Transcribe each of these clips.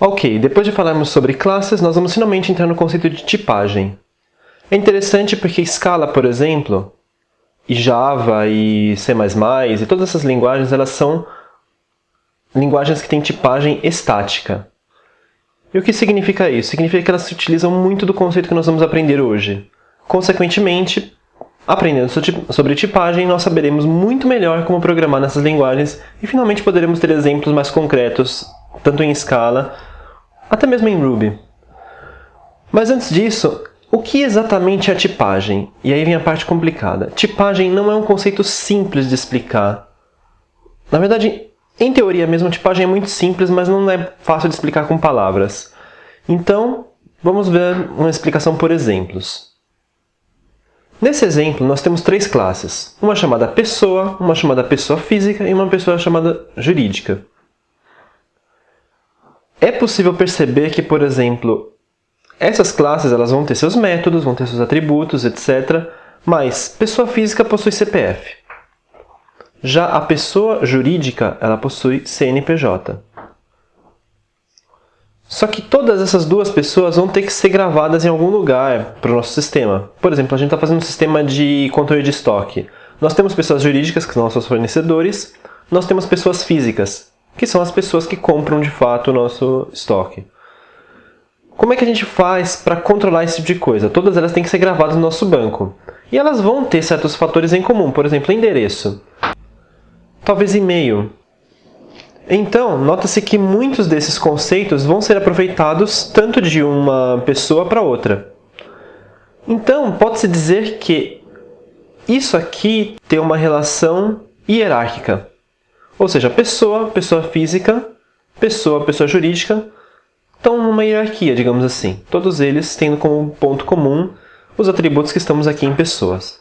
Ok, depois de falarmos sobre classes, nós vamos finalmente entrar no conceito de tipagem. É interessante porque Scala, por exemplo, e Java e C++ e todas essas linguagens, elas são linguagens que têm tipagem estática. E o que significa isso? Significa que elas se utilizam muito do conceito que nós vamos aprender hoje. Consequentemente, aprendendo sobre tipagem, nós saberemos muito melhor como programar nessas linguagens e finalmente poderemos ter exemplos mais concretos, tanto em Scala até mesmo em Ruby. Mas antes disso, o que exatamente é tipagem? E aí vem a parte complicada. Tipagem não é um conceito simples de explicar. Na verdade, em teoria mesmo, tipagem é muito simples, mas não é fácil de explicar com palavras. Então, vamos ver uma explicação por exemplos. Nesse exemplo, nós temos três classes. Uma chamada pessoa, uma chamada pessoa física e uma pessoa chamada jurídica. É possível perceber que, por exemplo, essas classes elas vão ter seus métodos, vão ter seus atributos, etc. Mas pessoa física possui CPF. Já a pessoa jurídica ela possui CNPJ. Só que todas essas duas pessoas vão ter que ser gravadas em algum lugar para o nosso sistema. Por exemplo, a gente está fazendo um sistema de controle de estoque. Nós temos pessoas jurídicas, que são nossos fornecedores, nós temos pessoas físicas, que são as pessoas que compram de fato o nosso estoque. Como é que a gente faz para controlar esse tipo de coisa? Todas elas têm que ser gravadas no nosso banco. E elas vão ter certos fatores em comum, por exemplo, endereço. Talvez e-mail. Então, nota-se que muitos desses conceitos vão ser aproveitados tanto de uma pessoa para outra. Então, pode-se dizer que isso aqui tem uma relação hierárquica. Ou seja, pessoa, pessoa física, pessoa, pessoa jurídica, estão numa hierarquia, digamos assim. Todos eles tendo como ponto comum os atributos que estamos aqui em pessoas.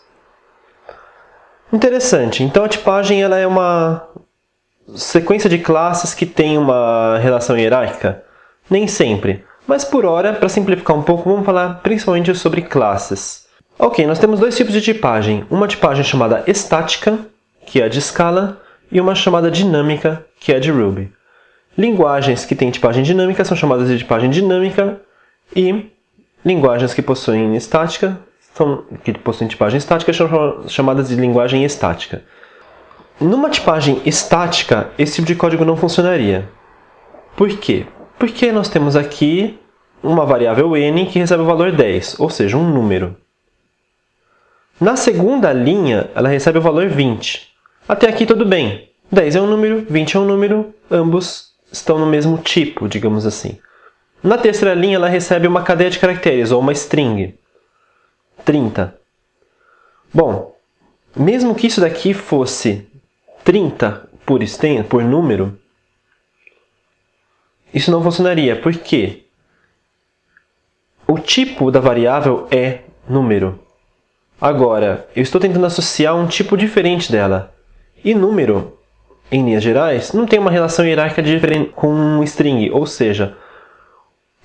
Interessante. Então a tipagem ela é uma sequência de classes que tem uma relação hierárquica? Nem sempre. Mas por hora, para simplificar um pouco, vamos falar principalmente sobre classes. Ok, nós temos dois tipos de tipagem. Uma tipagem chamada estática, que é a de escala, e uma chamada dinâmica, que é de Ruby. Linguagens que têm tipagem dinâmica são chamadas de tipagem dinâmica e linguagens que possuem estática, são, que possuem tipagem estática, são chamadas de linguagem estática. Numa tipagem estática, esse tipo de código não funcionaria. Por quê? Porque nós temos aqui uma variável n que recebe o valor 10, ou seja, um número. Na segunda linha, ela recebe o valor 20. Até aqui tudo bem. 10 é um número, 20 é um número, ambos estão no mesmo tipo, digamos assim. Na terceira linha, ela recebe uma cadeia de caracteres, ou uma string. 30. Bom, mesmo que isso daqui fosse 30 por, exten por número, isso não funcionaria. Por quê? O tipo da variável é número. Agora, eu estou tentando associar um tipo diferente dela. E número, em linhas gerais, não tem uma relação hierárquica diferente com um string, ou seja,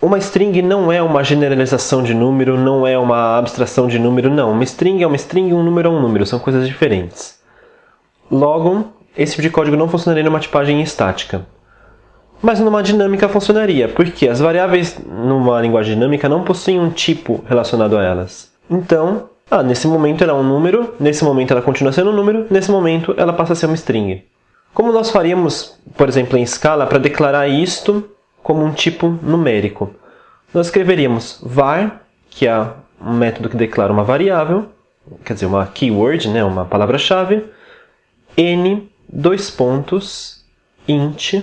uma string não é uma generalização de número, não é uma abstração de número, não. Uma string é uma string e um número é um número, são coisas diferentes. Logo, esse tipo de código não funcionaria numa tipagem estática. Mas numa dinâmica funcionaria, porque as variáveis numa linguagem dinâmica não possuem um tipo relacionado a elas. Então, ah, nesse momento ela é um número, nesse momento ela continua sendo um número, nesse momento ela passa a ser uma string. Como nós faríamos, por exemplo, em escala, para declarar isto como um tipo numérico? Nós escreveríamos var, que é um método que declara uma variável, quer dizer, uma keyword, né, uma palavra-chave, n, dois pontos, int,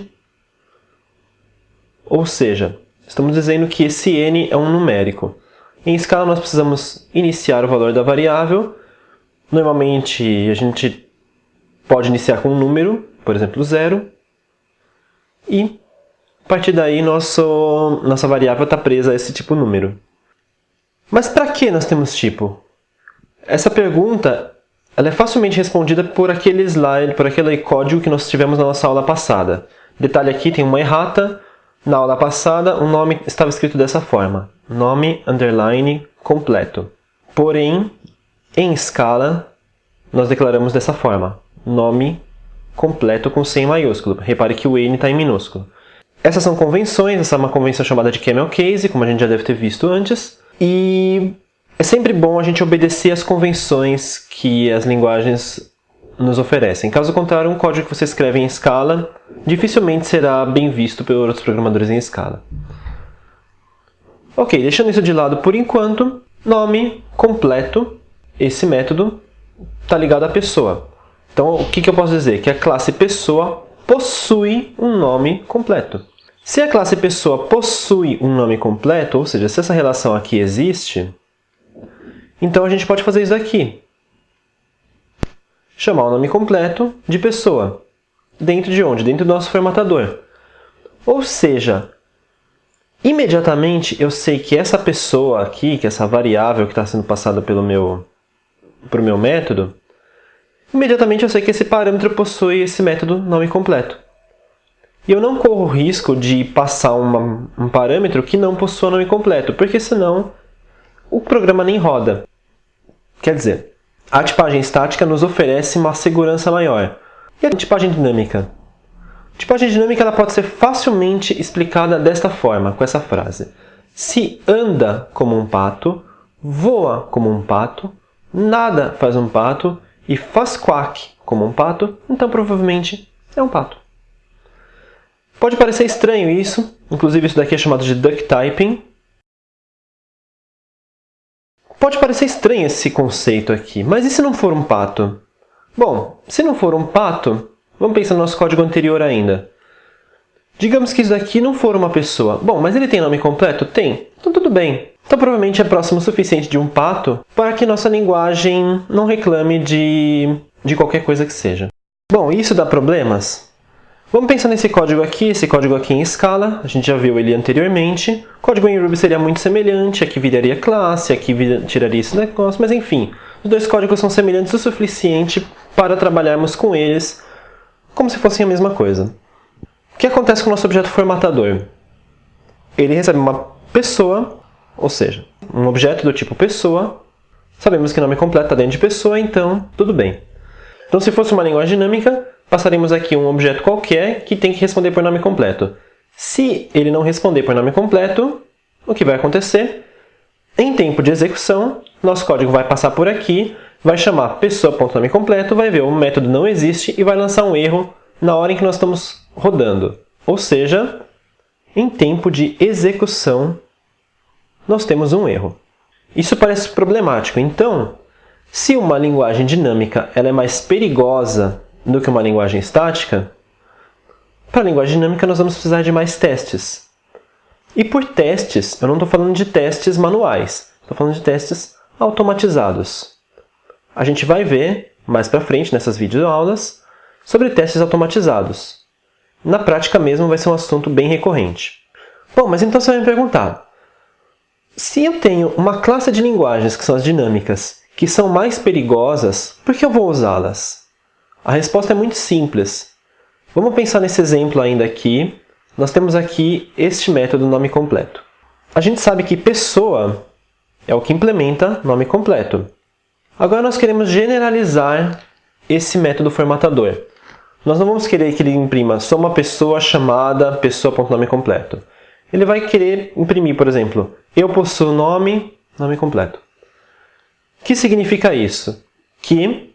ou seja, estamos dizendo que esse n é um numérico. Em escala, nós precisamos iniciar o valor da variável. Normalmente, a gente pode iniciar com um número, por exemplo, zero. E, a partir daí, nosso, nossa variável está presa a esse tipo número. Mas para que nós temos tipo? Essa pergunta ela é facilmente respondida por aquele slide, por aquele código que nós tivemos na nossa aula passada. Detalhe aqui, tem uma errata. Na aula passada, o nome estava escrito dessa forma nome underline completo. Porém, em escala, nós declaramos dessa forma, nome completo com C em maiúsculo. Repare que o N está em minúsculo. Essas são convenções, essa é uma convenção chamada de camel case, como a gente já deve ter visto antes. E é sempre bom a gente obedecer às convenções que as linguagens nos oferecem. Caso contrário, um código que você escreve em escala dificilmente será bem visto por outros programadores em escala. Ok, deixando isso de lado por enquanto, nome completo, esse método está ligado à pessoa. Então, o que, que eu posso dizer? Que a classe pessoa possui um nome completo. Se a classe pessoa possui um nome completo, ou seja, se essa relação aqui existe, então a gente pode fazer isso aqui. Chamar o nome completo de pessoa. Dentro de onde? Dentro do nosso formatador. Ou seja, imediatamente eu sei que essa pessoa aqui, que essa variável que está sendo passada pelo meu, meu método, imediatamente eu sei que esse parâmetro possui esse método nome completo. E eu não corro o risco de passar uma, um parâmetro que não possua nome completo, porque senão o programa nem roda. Quer dizer, a tipagem estática nos oferece uma segurança maior. E a tipagem dinâmica? A tipagem dinâmica ela pode ser facilmente explicada desta forma, com essa frase. Se anda como um pato, voa como um pato, nada faz um pato e faz quack como um pato, então provavelmente é um pato. Pode parecer estranho isso, inclusive isso daqui é chamado de duck typing. Pode parecer estranho esse conceito aqui, mas e se não for um pato? Bom, se não for um pato, vamos pensar no nosso código anterior ainda. Digamos que isso daqui não for uma pessoa. Bom, mas ele tem nome completo? Tem. Então tudo bem. Então provavelmente é próximo o suficiente de um pato para que nossa linguagem não reclame de, de qualquer coisa que seja. Bom, isso dá problemas? Vamos pensar nesse código aqui, esse código aqui em escala, a gente já viu ele anteriormente. O código em Ruby seria muito semelhante, aqui viraria classe, aqui tiraria esse negócio, mas enfim. Os dois códigos são semelhantes o suficiente para trabalharmos com eles como se fossem a mesma coisa. O que acontece com o nosso objeto formatador? Ele recebe uma pessoa, ou seja, um objeto do tipo pessoa. Sabemos que o nome completo está dentro de pessoa, então tudo bem. Então se fosse uma linguagem dinâmica, passaremos aqui um objeto qualquer que tem que responder por nome completo. Se ele não responder por nome completo, o que vai acontecer? Em tempo de execução, nosso código vai passar por aqui, vai chamar pessoa.nome completo, vai ver o método não existe e vai lançar um erro na hora em que nós estamos rodando. Ou seja, em tempo de execução, nós temos um erro. Isso parece problemático. Então, se uma linguagem dinâmica ela é mais perigosa do que uma linguagem estática, para a linguagem dinâmica nós vamos precisar de mais testes. E por testes, eu não estou falando de testes manuais, estou falando de testes automatizados. A gente vai ver mais para frente nessas videoaulas sobre testes automatizados. Na prática mesmo vai ser um assunto bem recorrente. Bom, mas então você vai me perguntar, se eu tenho uma classe de linguagens que são as dinâmicas, que são mais perigosas, por que eu vou usá-las? A resposta é muito simples. Vamos pensar nesse exemplo ainda aqui. Nós temos aqui este método nome completo. A gente sabe que pessoa é o que implementa nome completo. Agora nós queremos generalizar esse método formatador. Nós não vamos querer que ele imprima só uma pessoa chamada pessoa.nome completo. Ele vai querer imprimir, por exemplo, eu possuo nome, nome completo. O que significa isso? Que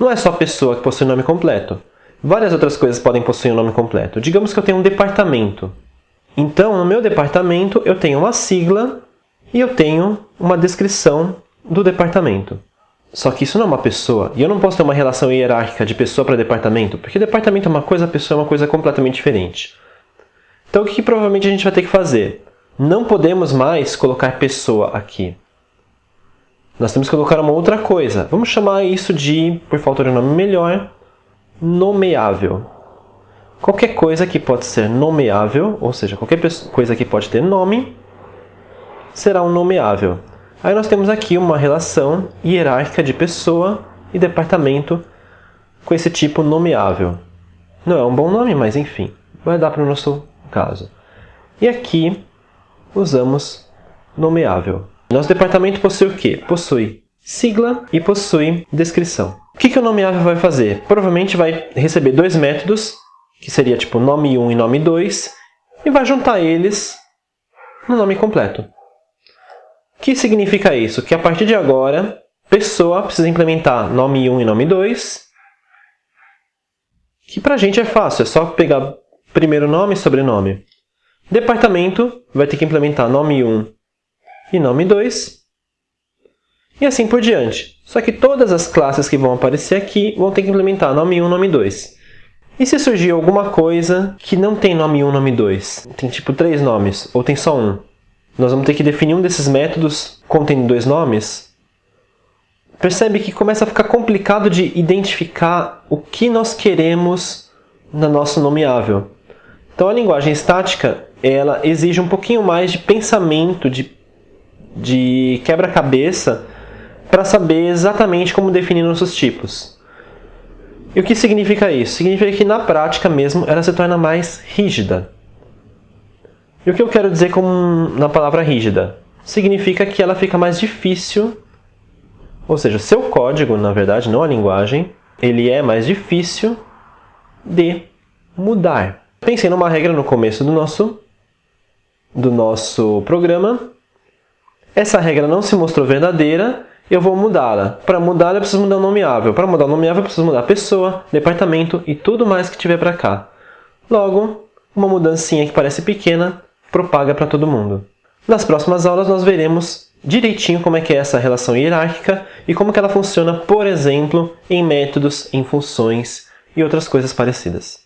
não é só a pessoa que possui nome completo. Várias outras coisas podem possuir um nome completo. Digamos que eu tenho um departamento. Então, no meu departamento, eu tenho uma sigla e eu tenho uma descrição do departamento. Só que isso não é uma pessoa. E eu não posso ter uma relação hierárquica de pessoa para departamento, porque departamento é uma coisa, pessoa é uma coisa completamente diferente. Então, o que, que provavelmente a gente vai ter que fazer? Não podemos mais colocar pessoa aqui nós temos que colocar uma outra coisa. Vamos chamar isso de, por falta de um nome melhor, nomeável. Qualquer coisa que pode ser nomeável, ou seja, qualquer coisa que pode ter nome, será um nomeável. Aí nós temos aqui uma relação hierárquica de pessoa e departamento com esse tipo nomeável. Não é um bom nome, mas enfim, vai dar para o nosso caso. E aqui usamos nomeável. Nosso departamento possui o quê? Possui sigla e possui descrição. O que, que o nomeável vai fazer? Provavelmente vai receber dois métodos que seria tipo nome 1 e nome 2, e vai juntar eles no nome completo. O que significa isso? Que a partir de agora, pessoa precisa implementar nome 1 e nome 2, que pra gente é fácil, é só pegar primeiro nome e sobrenome. Departamento vai ter que implementar nome 1 e nome 2, e assim por diante. Só que todas as classes que vão aparecer aqui vão ter que implementar nome 1 nome 2. E se surgir alguma coisa que não tem nome 1 nome 2, tem tipo três nomes, ou tem só um, nós vamos ter que definir um desses métodos contendo dois nomes percebe que começa a ficar complicado de identificar o que nós queremos no nosso nomeável. Então a linguagem estática ela exige um pouquinho mais de pensamento, de, de quebra-cabeça para saber exatamente como definir nossos tipos. E o que significa isso? Significa que na prática mesmo ela se torna mais rígida. E o que eu quero dizer com na palavra rígida? Significa que ela fica mais difícil ou seja, seu código, na verdade, não a linguagem, ele é mais difícil de mudar. Pensei numa regra no começo do nosso, do nosso programa. Essa regra não se mostrou verdadeira, eu vou mudá-la. Para mudá-la, eu preciso mudar o nomeável. Para mudar o nomeável, eu preciso mudar a pessoa, departamento e tudo mais que tiver para cá. Logo, uma mudancinha que parece pequena propaga para todo mundo. Nas próximas aulas, nós veremos direitinho como é que é essa relação hierárquica e como que ela funciona, por exemplo, em métodos, em funções e outras coisas parecidas.